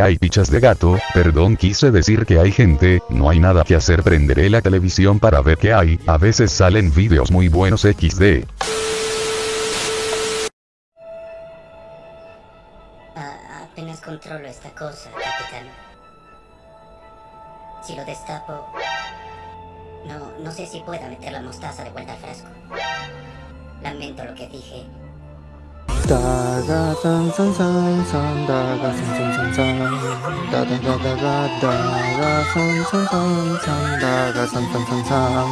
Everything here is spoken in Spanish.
hay pichas de gato, perdón quise decir que hay gente, no hay nada que hacer prenderé la televisión para ver qué hay, a veces salen vídeos muy buenos XD. Ah, apenas controlo esta cosa, capitán. Si lo destapo... No, no sé si pueda meter la mostaza de vuelta al frasco. Lamento lo que dije. 다가 산산산산 다가 산산산산 다다다다가 다가 산산산산 다가 산산산산